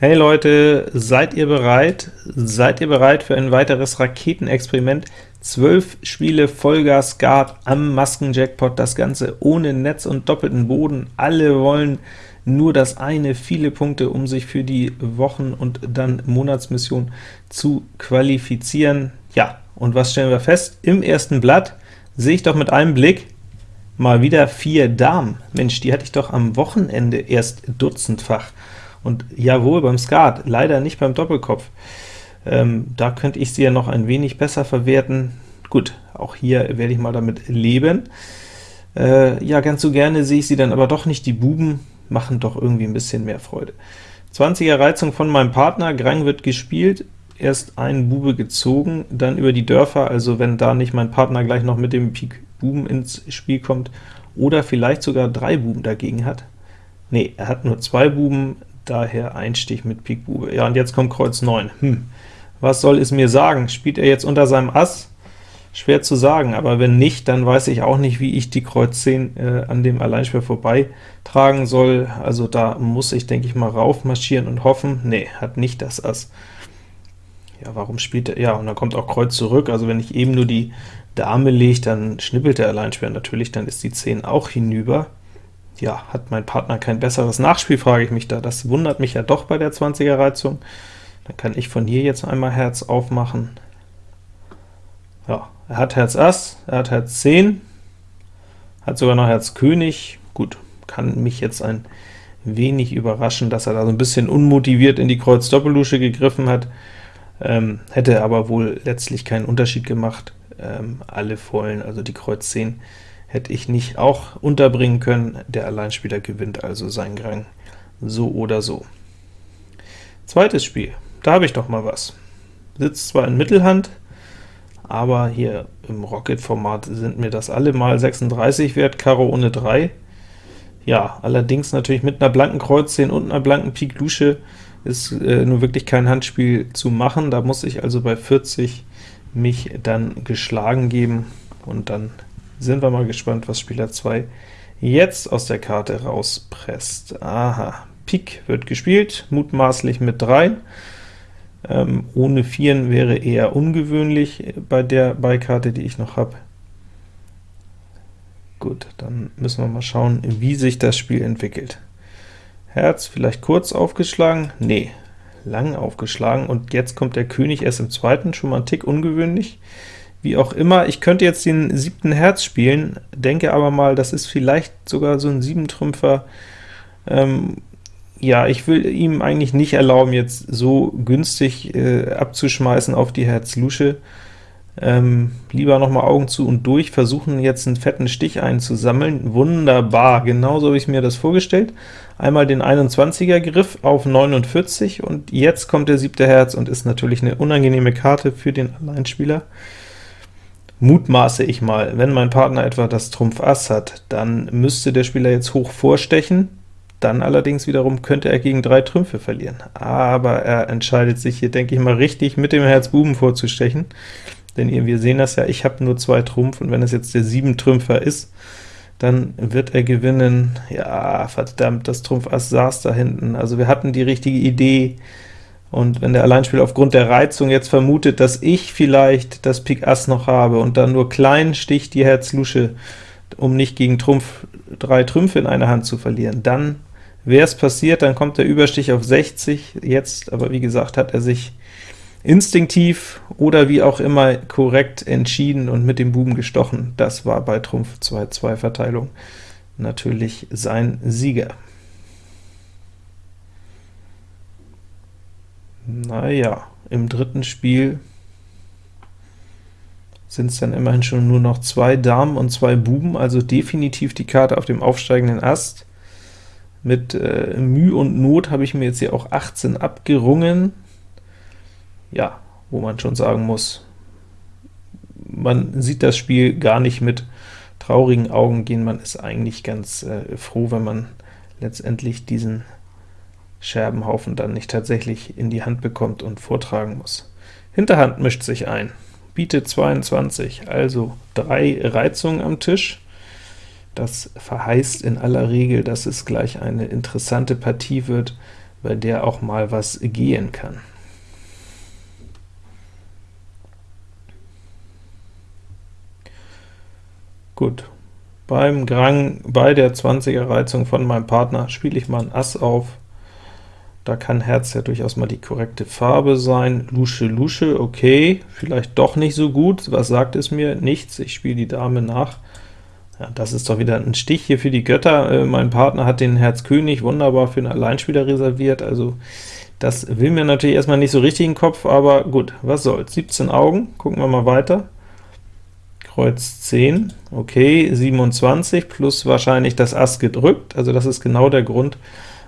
Hey Leute, seid ihr bereit? Seid ihr bereit für ein weiteres Raketenexperiment? Zwölf Spiele Vollgas Guard am Maskenjackpot, das Ganze ohne Netz und doppelten Boden. Alle wollen nur das eine, viele Punkte, um sich für die Wochen- und dann Monatsmission zu qualifizieren. Ja, und was stellen wir fest? Im ersten Blatt sehe ich doch mit einem Blick mal wieder vier Damen. Mensch, die hatte ich doch am Wochenende erst dutzendfach. Und jawohl, beim Skat, leider nicht beim Doppelkopf. Ähm, da könnte ich sie ja noch ein wenig besser verwerten. Gut, auch hier werde ich mal damit leben. Äh, ja, ganz so gerne sehe ich sie dann aber doch nicht. Die Buben machen doch irgendwie ein bisschen mehr Freude. 20er Reizung von meinem Partner, Grang wird gespielt, erst ein Bube gezogen, dann über die Dörfer, also wenn da nicht mein Partner gleich noch mit dem Pik Buben ins Spiel kommt, oder vielleicht sogar drei Buben dagegen hat. Ne, er hat nur zwei Buben, daher Einstich mit Pik Bube. Ja, und jetzt kommt Kreuz 9. Hm, was soll es mir sagen? Spielt er jetzt unter seinem Ass? Schwer zu sagen, aber wenn nicht, dann weiß ich auch nicht, wie ich die Kreuz 10 äh, an dem Alleinspieler vorbei tragen soll. Also da muss ich, denke ich mal, raufmarschieren und hoffen. Nee, hat nicht das Ass. Ja, warum spielt er? Ja, und dann kommt auch Kreuz zurück, also wenn ich eben nur die Dame lege, dann schnippelt der Alleinspieler natürlich, dann ist die 10 auch hinüber ja, hat mein Partner kein besseres Nachspiel, frage ich mich da. Das wundert mich ja doch bei der 20er Reizung. Dann kann ich von hier jetzt einmal Herz aufmachen. Ja, er hat Herz Ass, er hat Herz 10, hat sogar noch Herz König. Gut, kann mich jetzt ein wenig überraschen, dass er da so ein bisschen unmotiviert in die Kreuz Doppellusche gegriffen hat, ähm, hätte aber wohl letztlich keinen Unterschied gemacht. Ähm, alle Vollen, also die Kreuz 10, hätte ich nicht auch unterbringen können. Der Alleinspieler gewinnt also seinen Grang so oder so. Zweites Spiel, da habe ich doch mal was. Sitzt zwar in Mittelhand, aber hier im Rocket-Format sind mir das alle mal 36 wert, Karo ohne 3. Ja, allerdings natürlich mit einer blanken Kreuz 10 und einer blanken Pik Lusche ist äh, nur wirklich kein Handspiel zu machen, da muss ich also bei 40 mich dann geschlagen geben, und dann sind wir mal gespannt, was Spieler 2 jetzt aus der Karte rauspresst. Aha, Pik wird gespielt, mutmaßlich mit 3. Ähm, ohne 4 wäre eher ungewöhnlich bei der Beikarte, die ich noch habe. Gut, dann müssen wir mal schauen, wie sich das Spiel entwickelt. Herz vielleicht kurz aufgeschlagen? Nee, lang aufgeschlagen, und jetzt kommt der König erst im zweiten, schon mal ein Tick ungewöhnlich. Wie auch immer, ich könnte jetzt den siebten Herz spielen, denke aber mal, das ist vielleicht sogar so ein Siebentrümpfer. Ähm, ja, ich will ihm eigentlich nicht erlauben, jetzt so günstig äh, abzuschmeißen auf die Herz-Lusche. Ähm, lieber noch mal Augen zu und durch, versuchen jetzt einen fetten Stich einzusammeln. Wunderbar, genauso habe ich mir das vorgestellt. Einmal den 21er Griff auf 49, und jetzt kommt der siebte Herz und ist natürlich eine unangenehme Karte für den Alleinspieler mutmaße ich mal, wenn mein Partner etwa das Trumpf Ass hat, dann müsste der Spieler jetzt hoch vorstechen, dann allerdings wiederum könnte er gegen drei Trümpfe verlieren. Aber er entscheidet sich hier, denke ich mal, richtig mit dem Herz Buben vorzustechen, denn wir sehen das ja, ich habe nur zwei Trumpf, und wenn es jetzt der sieben Trümpfer ist, dann wird er gewinnen. Ja, verdammt, das Trumpf Ass saß da hinten. Also wir hatten die richtige Idee, und wenn der Alleinspieler aufgrund der Reizung jetzt vermutet, dass ich vielleicht das Pik Ass noch habe und dann nur klein sticht die Herz Lusche, um nicht gegen Trumpf drei Trümpfe in einer Hand zu verlieren, dann wäre es passiert, dann kommt der Überstich auf 60, jetzt aber wie gesagt hat er sich instinktiv oder wie auch immer korrekt entschieden und mit dem Buben gestochen. Das war bei Trumpf 2-2 Verteilung natürlich sein Sieger. Naja, im dritten Spiel sind es dann immerhin schon nur noch zwei Damen und zwei Buben, also definitiv die Karte auf dem aufsteigenden Ast. Mit äh, Mühe und Not habe ich mir jetzt hier auch 18 abgerungen. Ja, wo man schon sagen muss, man sieht das Spiel gar nicht mit traurigen Augen gehen, man ist eigentlich ganz äh, froh, wenn man letztendlich diesen Scherbenhaufen dann nicht tatsächlich in die Hand bekommt und vortragen muss. Hinterhand mischt sich ein, bietet 22, also drei Reizungen am Tisch. Das verheißt in aller Regel, dass es gleich eine interessante Partie wird, bei der auch mal was gehen kann. Gut, beim Grang bei der 20er Reizung von meinem Partner spiele ich mal ein Ass auf. Da kann Herz ja durchaus mal die korrekte Farbe sein. Lusche, Lusche, okay, vielleicht doch nicht so gut. Was sagt es mir? Nichts, ich spiele die Dame nach. Ja, das ist doch wieder ein Stich hier für die Götter. Äh, mein Partner hat den Herz König wunderbar für einen Alleinspieler reserviert, also das will mir natürlich erstmal nicht so richtig in den Kopf, aber gut, was soll's. 17 Augen, gucken wir mal weiter. Kreuz 10, okay, 27 plus wahrscheinlich das Ass gedrückt, also das ist genau der Grund,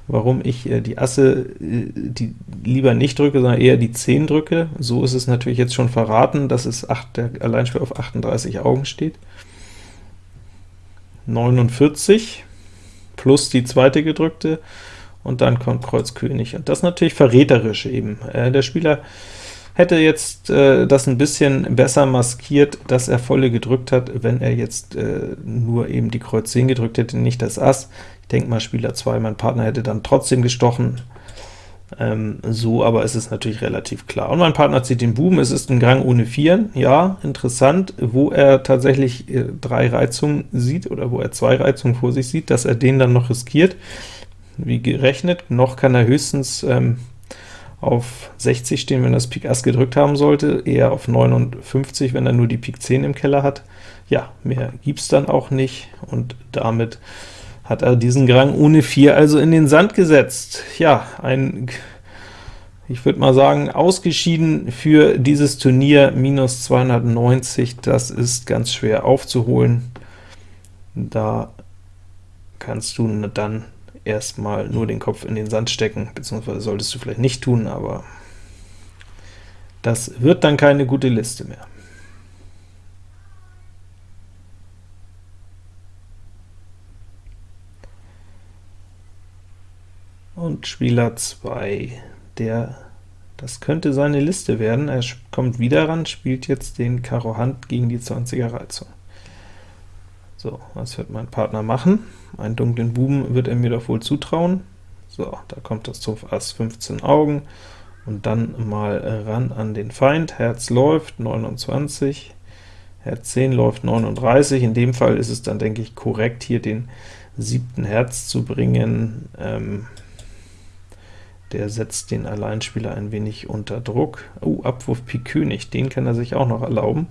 warum ich äh, die Asse äh, die lieber nicht drücke, sondern eher die 10 drücke. So ist es natürlich jetzt schon verraten, dass es 8, der Alleinspiel auf 38 Augen steht. 49 plus die zweite gedrückte, und dann kommt Kreuz König, und das natürlich verräterisch eben. Äh, der Spieler hätte jetzt äh, das ein bisschen besser maskiert, dass er volle gedrückt hat, wenn er jetzt äh, nur eben die Kreuz 10 gedrückt hätte, nicht das Ass. Ich denke mal, Spieler 2, mein Partner hätte dann trotzdem gestochen. Ähm, so aber ist es natürlich relativ klar. Und mein Partner zieht den Buben, es ist ein Gang ohne Vieren, ja, interessant, wo er tatsächlich äh, drei Reizungen sieht, oder wo er zwei Reizungen vor sich sieht, dass er den dann noch riskiert. Wie gerechnet, noch kann er höchstens ähm, auf 60 stehen, wenn er das Pik Ass gedrückt haben sollte, eher auf 59, wenn er nur die Pik 10 im Keller hat. Ja, mehr gibt's dann auch nicht, und damit hat er diesen Grang ohne 4 also in den Sand gesetzt. Ja, ein, ich würde mal sagen, ausgeschieden für dieses Turnier, minus 290, das ist ganz schwer aufzuholen. Da kannst du dann erstmal nur den Kopf in den Sand stecken, beziehungsweise solltest du vielleicht nicht tun, aber das wird dann keine gute Liste mehr. Und Spieler 2, der, das könnte seine Liste werden, er kommt wieder ran, spielt jetzt den Karo Hand gegen die 20er Reizung. So, was wird mein Partner machen? Einen dunklen Buben wird er mir doch wohl zutrauen. So, da kommt das Trumpf Ass 15 Augen, und dann mal ran an den Feind. Herz läuft, 29, Herz 10 läuft 39, in dem Fall ist es dann, denke ich, korrekt, hier den siebten Herz zu bringen. Ähm, der setzt den Alleinspieler ein wenig unter Druck. Oh, Abwurf Pik König, den kann er sich auch noch erlauben.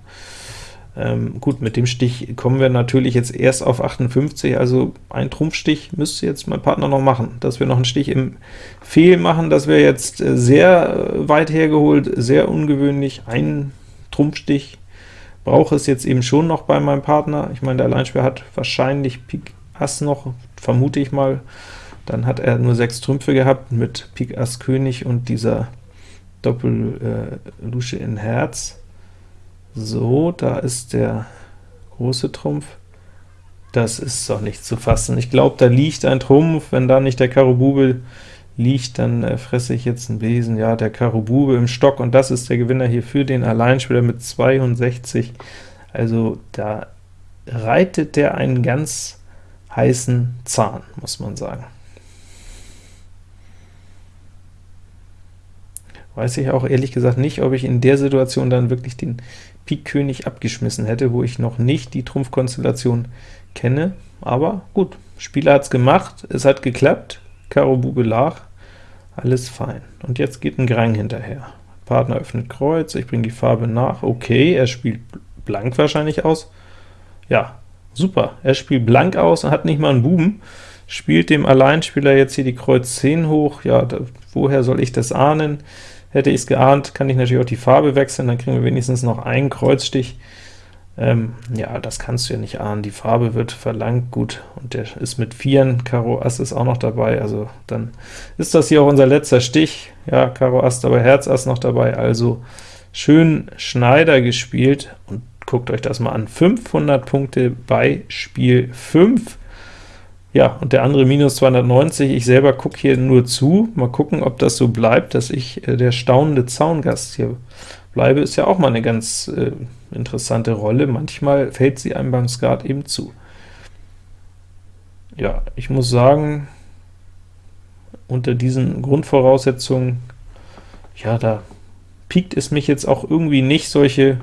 Ähm, gut, mit dem Stich kommen wir natürlich jetzt erst auf 58, also ein Trumpfstich müsste jetzt mein Partner noch machen. Dass wir noch einen Stich im Fehl machen, das wäre jetzt äh, sehr äh, weit hergeholt, sehr ungewöhnlich. Ein Trumpfstich brauche es jetzt eben schon noch bei meinem Partner. Ich meine, der Alleinspieler hat wahrscheinlich Pik Ass noch, vermute ich mal. Dann hat er nur sechs Trümpfe gehabt mit Pik Ass König und dieser Doppel-Lusche äh, in Herz. So, da ist der große Trumpf. Das ist doch nicht zu fassen. Ich glaube, da liegt ein Trumpf. Wenn da nicht der Karo Bube liegt, dann äh, fresse ich jetzt einen Besen. Ja, der Karo Bube im Stock, und das ist der Gewinner hier für den Alleinspieler mit 62. Also da reitet der einen ganz heißen Zahn, muss man sagen. Weiß ich auch ehrlich gesagt nicht, ob ich in der Situation dann wirklich den Pik König abgeschmissen hätte, wo ich noch nicht die Trumpfkonstellation kenne, aber gut, Spieler hat's gemacht, es hat geklappt, Karo Bube lag, alles fein. Und jetzt geht ein Grang hinterher. Partner öffnet Kreuz, ich bringe die Farbe nach, okay, er spielt blank wahrscheinlich aus. Ja, super, er spielt blank aus und hat nicht mal einen Buben, spielt dem Alleinspieler jetzt hier die Kreuz 10 hoch, ja, da, woher soll ich das ahnen? Hätte ich es geahnt, kann ich natürlich auch die Farbe wechseln, dann kriegen wir wenigstens noch einen Kreuzstich. Ähm, ja, das kannst du ja nicht ahnen, die Farbe wird verlangt, gut, und der ist mit Vieren, Karo Ass ist auch noch dabei, also dann ist das hier auch unser letzter Stich, ja, Karo Ass dabei, Herz Ass noch dabei, also schön Schneider gespielt, und guckt euch das mal an, 500 Punkte bei Spiel 5, ja, und der andere minus 290, ich selber gucke hier nur zu, mal gucken, ob das so bleibt, dass ich äh, der staunende Zaungast hier bleibe, ist ja auch mal eine ganz äh, interessante Rolle, manchmal fällt sie einem beim Skat eben zu. Ja, ich muss sagen, unter diesen Grundvoraussetzungen, ja, da piekt es mich jetzt auch irgendwie nicht, solche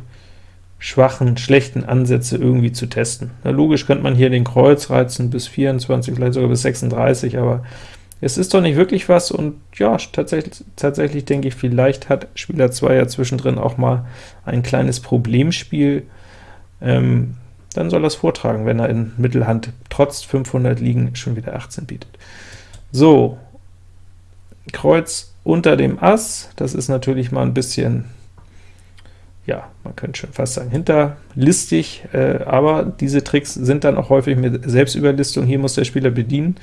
schwachen, schlechten Ansätze irgendwie zu testen. Na, logisch könnte man hier den Kreuz reizen bis 24, vielleicht sogar bis 36, aber es ist doch nicht wirklich was, und ja, tatsächlich, tatsächlich denke ich, vielleicht hat Spieler 2 ja zwischendrin auch mal ein kleines Problemspiel, ähm, dann soll er es vortragen, wenn er in Mittelhand trotz 500 liegen schon wieder 18 bietet. So, Kreuz unter dem Ass, das ist natürlich mal ein bisschen, ja, man könnte schon fast sagen, hinterlistig, äh, aber diese Tricks sind dann auch häufig mit Selbstüberlistung. Hier muss der Spieler bedienen,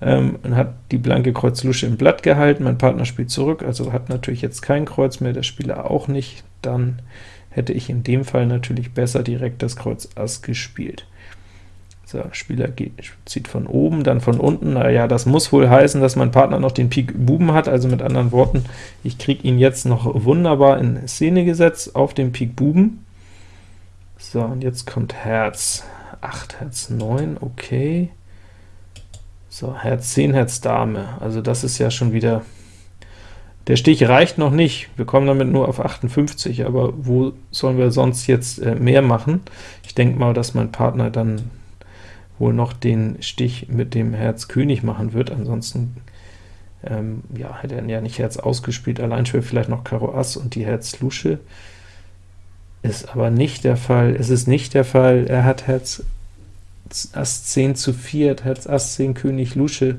ähm, und hat die blanke Kreuz-Lusche im Blatt gehalten, mein Partner spielt zurück, also hat natürlich jetzt kein Kreuz mehr, der Spieler auch nicht, dann hätte ich in dem Fall natürlich besser direkt das Kreuz Ass gespielt. So, Spieler geht, zieht von oben, dann von unten, naja, das muss wohl heißen, dass mein Partner noch den Pik Buben hat, also mit anderen Worten, ich kriege ihn jetzt noch wunderbar in Szene gesetzt auf dem Pik Buben. So, und jetzt kommt Herz 8, Herz 9, okay. So, Herz 10, Herz Dame, also das ist ja schon wieder, der Stich reicht noch nicht, wir kommen damit nur auf 58, aber wo sollen wir sonst jetzt äh, mehr machen? Ich denke mal, dass mein Partner dann wohl noch den Stich mit dem Herz König machen wird, ansonsten ähm, ja, hätte er ja nicht Herz ausgespielt, allein schon vielleicht noch Karo Ass und die Herz Lusche, ist aber nicht der Fall, es ist nicht der Fall, er hat Herz Ass 10 zu 4, Herz Ass 10 König Lusche,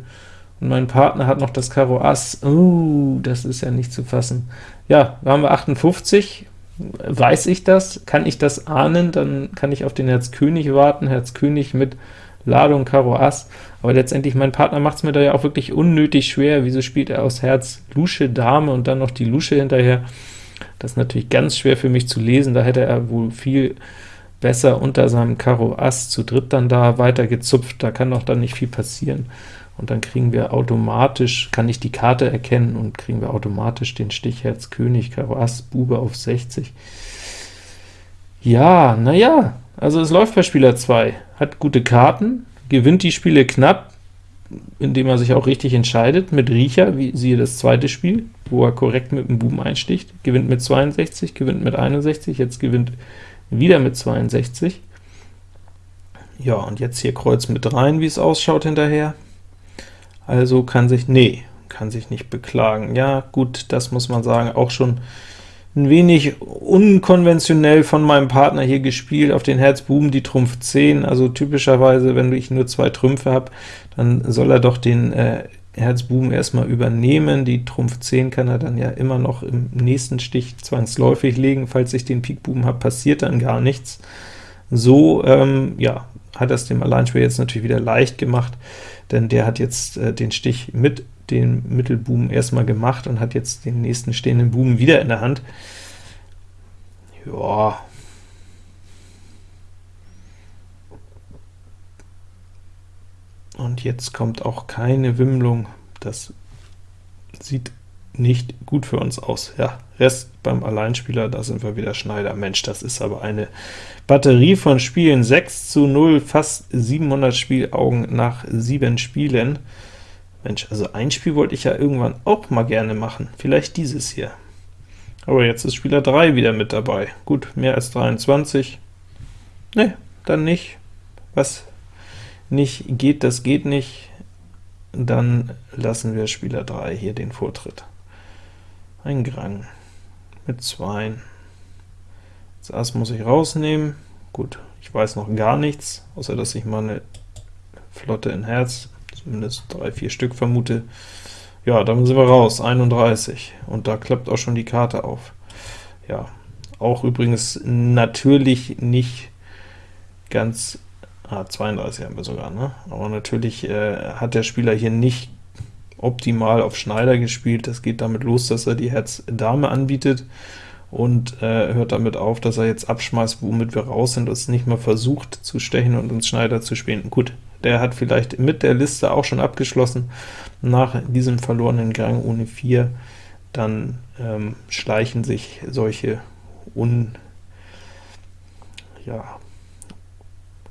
und mein Partner hat noch das Karo Ass, oh, das ist ja nicht zu fassen. Ja, da haben wir 58, weiß ich das, kann ich das ahnen, dann kann ich auf den Herz König warten, Herz König mit Ladung Karo Ass, aber letztendlich, mein Partner macht es mir da ja auch wirklich unnötig schwer, wieso spielt er aus Herz Lusche Dame und dann noch die Lusche hinterher? Das ist natürlich ganz schwer für mich zu lesen, da hätte er wohl viel besser unter seinem Karo Ass zu dritt dann da weiter gezupft, da kann doch dann nicht viel passieren, und dann kriegen wir automatisch, kann ich die Karte erkennen, und kriegen wir automatisch den Stich Herz König, Karo Ass, Bube auf 60. Ja, naja, also es läuft bei Spieler 2, hat gute Karten, gewinnt die Spiele knapp, indem er sich auch richtig entscheidet, mit Riecher, wie siehe das zweite Spiel, wo er korrekt mit dem Buben einsticht, gewinnt mit 62, gewinnt mit 61, jetzt gewinnt wieder mit 62. Ja, und jetzt hier Kreuz mit rein, wie es ausschaut hinterher. Also kann sich, nee, kann sich nicht beklagen. Ja, gut, das muss man sagen, auch schon ein wenig unkonventionell von meinem Partner hier gespielt, auf den Herz Buben die Trumpf 10, also typischerweise, wenn ich nur zwei Trümpfe habe, dann soll er doch den äh, Herz Buben erstmal übernehmen, die Trumpf 10 kann er dann ja immer noch im nächsten Stich zwangsläufig legen, falls ich den Pik Buben habe, passiert dann gar nichts. So, ähm, ja, hat das dem Alleinspieler jetzt natürlich wieder leicht gemacht, denn der hat jetzt äh, den Stich mit den Mittelbuben erstmal gemacht und hat jetzt den nächsten stehenden Buben wieder in der Hand. Ja. Und jetzt kommt auch keine Wimmlung. Das sieht nicht gut für uns aus. Ja, Rest beim Alleinspieler, da sind wir wieder Schneider. Mensch, das ist aber eine Batterie von Spielen, 6 zu 0, fast 700 Spielaugen nach 7 Spielen. Mensch, also ein Spiel wollte ich ja irgendwann auch mal gerne machen, vielleicht dieses hier. Aber jetzt ist Spieler 3 wieder mit dabei. Gut, mehr als 23. Ne, dann nicht. Was nicht geht, das geht nicht. Dann lassen wir Spieler 3 hier den Vortritt. Ein Grang mit 2. Das Ass muss ich rausnehmen. Gut, ich weiß noch gar nichts, außer dass ich mal eine Flotte in Herz zumindest drei, vier Stück vermute. Ja, dann sind wir raus, 31, und da klappt auch schon die Karte auf. Ja, auch übrigens natürlich nicht ganz, ah, 32 haben wir sogar, ne? aber natürlich äh, hat der Spieler hier nicht optimal auf Schneider gespielt, das geht damit los, dass er die Herz Dame anbietet, und äh, hört damit auf, dass er jetzt abschmeißt, womit wir raus sind, und es nicht mal versucht zu stechen und uns Schneider zu spielen. Gut, der hat vielleicht mit der Liste auch schon abgeschlossen, nach diesem verlorenen Gang ohne 4, dann ähm, schleichen sich solche Un, ja,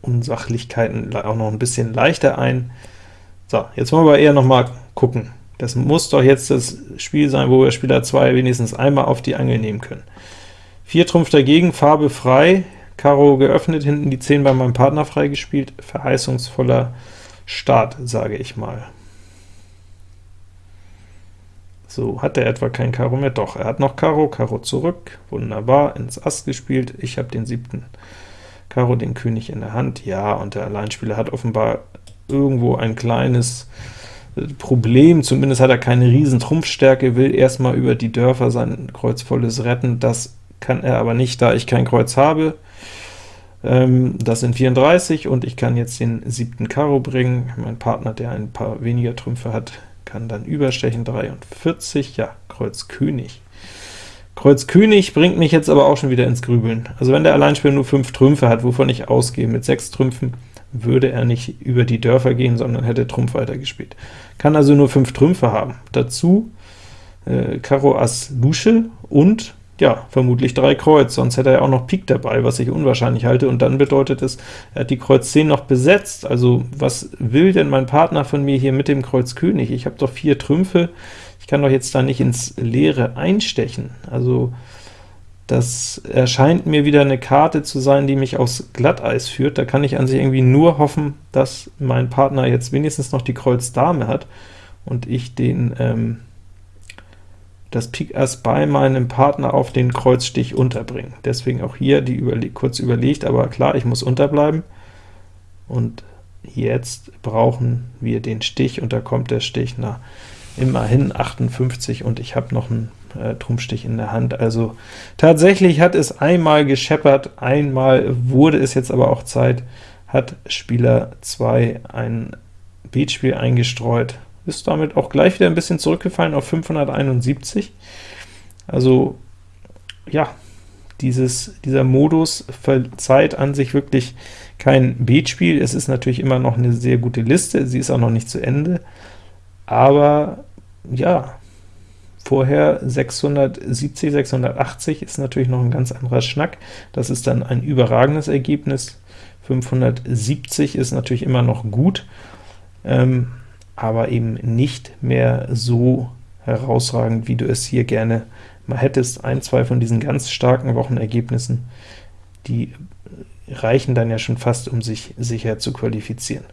Unsachlichkeiten auch noch ein bisschen leichter ein. So, jetzt wollen wir eher noch mal gucken, Das muss doch jetzt das Spiel sein, wo wir Spieler 2 wenigstens einmal auf die Angel nehmen können. 4 Trumpf dagegen, Farbe frei, Karo geöffnet, hinten die 10 bei meinem Partner freigespielt, verheißungsvoller Start, sage ich mal. So, hat er etwa kein Karo mehr? Doch, er hat noch Karo, Karo zurück, wunderbar, ins Ass gespielt, ich habe den siebten Karo, den König in der Hand, ja, und der Alleinspieler hat offenbar irgendwo ein kleines Problem, zumindest hat er keine riesen Trumpfstärke, will erstmal über die Dörfer sein Kreuzvolles retten, das kann er aber nicht, da ich kein Kreuz habe. Ähm, das sind 34, und ich kann jetzt den siebten Karo bringen. Mein Partner, der ein paar weniger Trümpfe hat, kann dann überstechen, 43, ja, Kreuz König. Kreuz König bringt mich jetzt aber auch schon wieder ins Grübeln. Also wenn der Alleinspieler nur 5 Trümpfe hat, wovon ich ausgehe, mit 6 Trümpfen würde er nicht über die Dörfer gehen, sondern hätte Trumpf weitergespielt. Kann also nur 5 Trümpfe haben. Dazu äh, Karo Ass Lusche und ja, vermutlich 3 Kreuz, sonst hätte er auch noch Pik dabei, was ich unwahrscheinlich halte, und dann bedeutet es, er hat die Kreuz 10 noch besetzt, also was will denn mein Partner von mir hier mit dem Kreuz König? Ich habe doch vier Trümpfe, ich kann doch jetzt da nicht ins Leere einstechen, also das erscheint mir wieder eine Karte zu sein, die mich aufs Glatteis führt, da kann ich an sich irgendwie nur hoffen, dass mein Partner jetzt wenigstens noch die Kreuz Dame hat, und ich den ähm, das Pik Ass bei meinem Partner auf den Kreuzstich unterbringen. Deswegen auch hier die überle kurz überlegt, aber klar, ich muss unterbleiben. Und jetzt brauchen wir den Stich, und da kommt der Stich nach immerhin 58, und ich habe noch einen äh, Trumpfstich in der Hand. Also tatsächlich hat es einmal gescheppert, einmal wurde es jetzt aber auch Zeit, hat Spieler 2 ein Beatspiel eingestreut, ist damit auch gleich wieder ein bisschen zurückgefallen auf 571. Also ja, dieses, dieser Modus verzeiht an sich wirklich kein Beatspiel. Es ist natürlich immer noch eine sehr gute Liste, sie ist auch noch nicht zu Ende, aber ja, vorher 670, 680 ist natürlich noch ein ganz anderer Schnack. Das ist dann ein überragendes Ergebnis. 570 ist natürlich immer noch gut. Ähm, aber eben nicht mehr so herausragend, wie du es hier gerne mal hättest. Ein, zwei von diesen ganz starken Wochenergebnissen, die reichen dann ja schon fast, um sich sicher zu qualifizieren.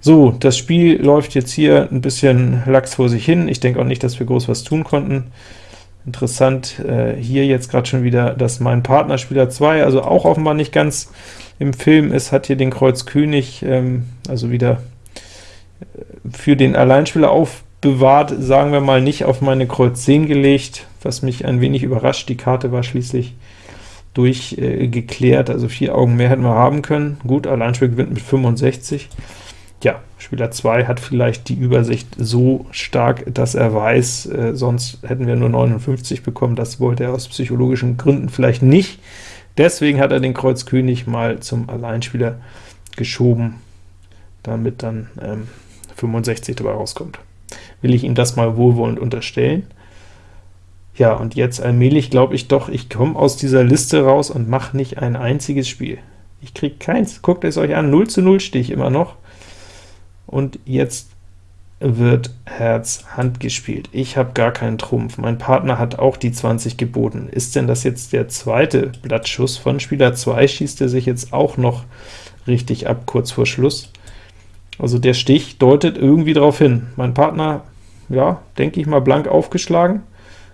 So, das Spiel läuft jetzt hier ein bisschen lax vor sich hin. Ich denke auch nicht, dass wir groß was tun konnten. Interessant äh, hier jetzt gerade schon wieder, dass mein Partner Spieler 2, also auch offenbar nicht ganz im Film ist, hat hier den Kreuz König, ähm, also wieder für den Alleinspieler aufbewahrt, sagen wir mal nicht auf meine Kreuz 10 gelegt, was mich ein wenig überrascht. Die Karte war schließlich durchgeklärt, äh, also vier Augen mehr hätten wir haben können. Gut, Alleinspieler gewinnt mit 65. Ja, Spieler 2 hat vielleicht die Übersicht so stark, dass er weiß, äh, sonst hätten wir nur 59 bekommen, das wollte er aus psychologischen Gründen vielleicht nicht. Deswegen hat er den Kreuz König mal zum Alleinspieler geschoben, damit dann ähm, 65 dabei rauskommt. Will ich ihm das mal wohlwollend unterstellen? Ja, und jetzt allmählich glaube ich doch, ich komme aus dieser Liste raus und mache nicht ein einziges Spiel. Ich kriege keins. Guckt es euch an, 0 zu 0 stehe ich immer noch. Und jetzt wird Herz Hand gespielt. Ich habe gar keinen Trumpf. Mein Partner hat auch die 20 geboten. Ist denn das jetzt der zweite Blattschuss von Spieler 2? Schießt er sich jetzt auch noch richtig ab, kurz vor Schluss? Also der Stich deutet irgendwie darauf hin. Mein Partner, ja, denke ich mal, blank aufgeschlagen.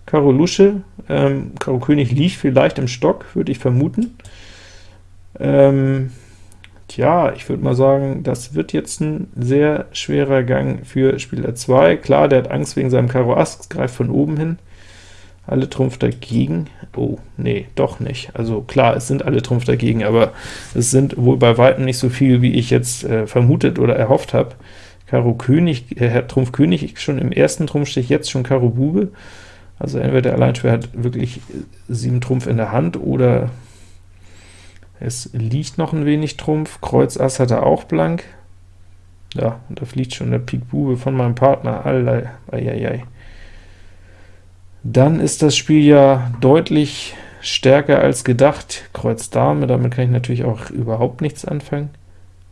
Karo Lusche, ähm, Karo König liegt vielleicht im Stock, würde ich vermuten. Ähm, tja, ich würde mal sagen, das wird jetzt ein sehr schwerer Gang für Spieler 2. Klar, der hat Angst wegen seinem Karo Ass, greift von oben hin alle Trumpf dagegen. Oh, nee, doch nicht. Also klar, es sind alle Trumpf dagegen, aber es sind wohl bei Weitem nicht so viel, wie ich jetzt äh, vermutet oder erhofft habe. Karo König, äh, Trumpf König schon im ersten Trumpfstich, jetzt schon Karo Bube. Also entweder der Alleinspieler hat wirklich sieben Trumpf in der Hand, oder es liegt noch ein wenig Trumpf. Kreuz Ass hat er auch blank. Ja, und da fliegt schon der Pik Bube von meinem Partner. Allei, ei, ei, ei dann ist das Spiel ja deutlich stärker als gedacht. Kreuz Dame, damit kann ich natürlich auch überhaupt nichts anfangen.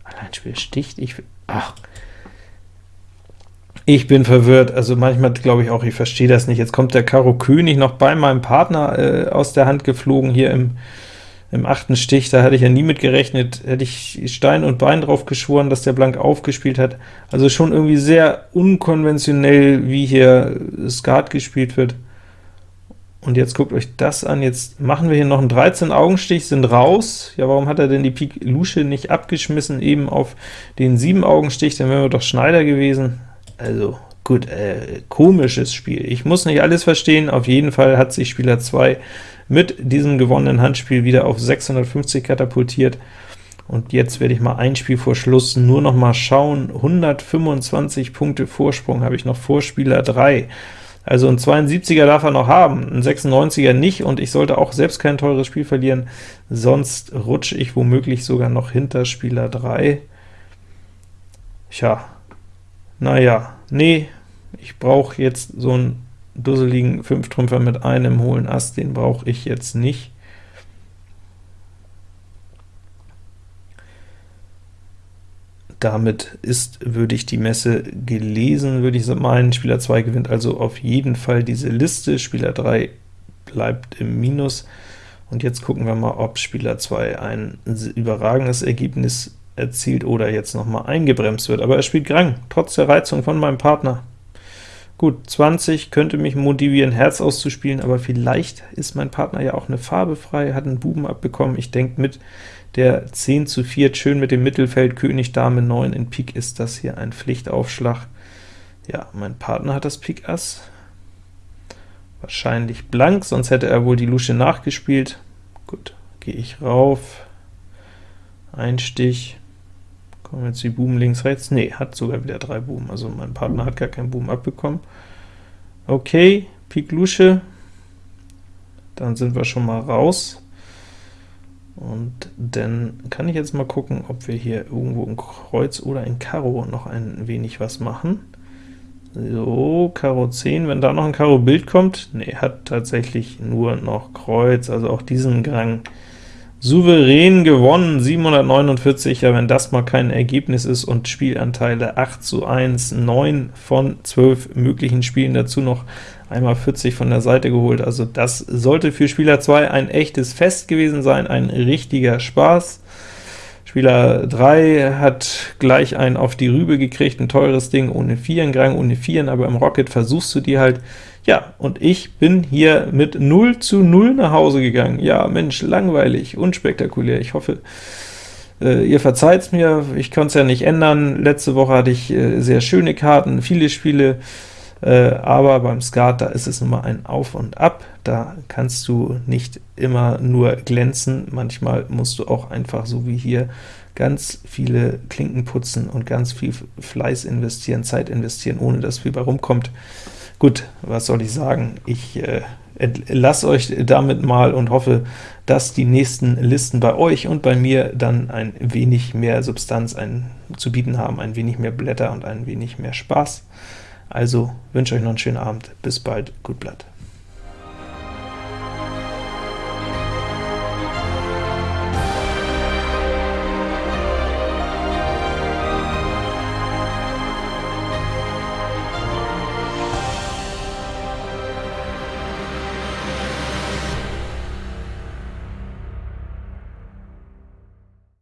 Alleinspiel sticht, ich... Ach, Ich bin verwirrt, also manchmal glaube ich auch, ich verstehe das nicht. Jetzt kommt der Karo König noch bei meinem Partner äh, aus der Hand geflogen, hier im, im achten Stich, da hatte ich ja nie mit gerechnet, hätte ich Stein und Bein drauf geschworen, dass der blank aufgespielt hat. Also schon irgendwie sehr unkonventionell, wie hier Skat gespielt wird. Und jetzt guckt euch das an, jetzt machen wir hier noch einen 13-Augenstich, sind raus. Ja, warum hat er denn die Pik Lusche nicht abgeschmissen, eben auf den 7-Augenstich, dann wären wir doch Schneider gewesen. Also gut, äh, komisches Spiel. Ich muss nicht alles verstehen, auf jeden Fall hat sich Spieler 2 mit diesem gewonnenen Handspiel wieder auf 650 katapultiert. Und jetzt werde ich mal ein Spiel vor Schluss nur noch mal schauen. 125 Punkte Vorsprung habe ich noch vor Spieler 3. Also ein 72er darf er noch haben, ein 96er nicht, und ich sollte auch selbst kein teures Spiel verlieren, sonst rutsche ich womöglich sogar noch hinter Spieler 3. Tja, naja, nee, ich brauche jetzt so einen dusseligen Fünftrümpfer mit einem hohlen Ass, den brauche ich jetzt nicht. Damit ist, würde ich die Messe gelesen, würde ich meinen. Spieler 2 gewinnt also auf jeden Fall diese Liste, Spieler 3 bleibt im Minus. Und jetzt gucken wir mal, ob Spieler 2 ein überragendes Ergebnis erzielt oder jetzt noch mal eingebremst wird. Aber er spielt Grang, trotz der Reizung von meinem Partner. Gut, 20 könnte mich motivieren, Herz auszuspielen, aber vielleicht ist mein Partner ja auch eine Farbe frei, hat einen Buben abbekommen. Ich denke mit der 10 zu 4, schön mit dem Mittelfeld, König, Dame, 9 in Pik ist das hier ein Pflichtaufschlag. Ja, mein Partner hat das Pik Ass, wahrscheinlich blank, sonst hätte er wohl die Lusche nachgespielt. Gut, gehe ich rauf, ein Stich, kommen jetzt die Buben links, rechts, nee, hat sogar wieder drei Buben, also mein Partner hat gar keinen Buben abbekommen. Okay, Pik Lusche, dann sind wir schon mal raus. Und dann kann ich jetzt mal gucken, ob wir hier irgendwo in Kreuz oder in Karo noch ein wenig was machen. So, Karo 10, wenn da noch ein Karo-Bild kommt, ne, hat tatsächlich nur noch Kreuz, also auch diesen Gang souverän gewonnen, 749, ja, wenn das mal kein Ergebnis ist, und Spielanteile 8 zu 1, 9 von 12 möglichen Spielen, dazu noch einmal 40 von der Seite geholt, also das sollte für Spieler 2 ein echtes Fest gewesen sein, ein richtiger Spaß. Spieler 3 hat gleich einen auf die Rübe gekriegt, ein teures Ding, ohne Vieren, Grang ohne Vieren, aber im Rocket versuchst du die halt, ja, und ich bin hier mit 0 zu 0 nach Hause gegangen. Ja, Mensch, langweilig, unspektakulär. Ich hoffe, äh, ihr verzeiht's mir, ich konnte es ja nicht ändern. Letzte Woche hatte ich äh, sehr schöne Karten, viele Spiele, äh, aber beim Skat, da ist es nun mal ein Auf und Ab, da kannst du nicht immer nur glänzen, manchmal musst du auch einfach, so wie hier, ganz viele Klinken putzen und ganz viel Fleiß investieren, Zeit investieren, ohne dass viel bei rumkommt. Gut, was soll ich sagen? Ich äh, lasse euch damit mal und hoffe, dass die nächsten Listen bei euch und bei mir dann ein wenig mehr Substanz ein, zu bieten haben, ein wenig mehr Blätter und ein wenig mehr Spaß. Also wünsche euch noch einen schönen Abend, bis bald, gut Blatt.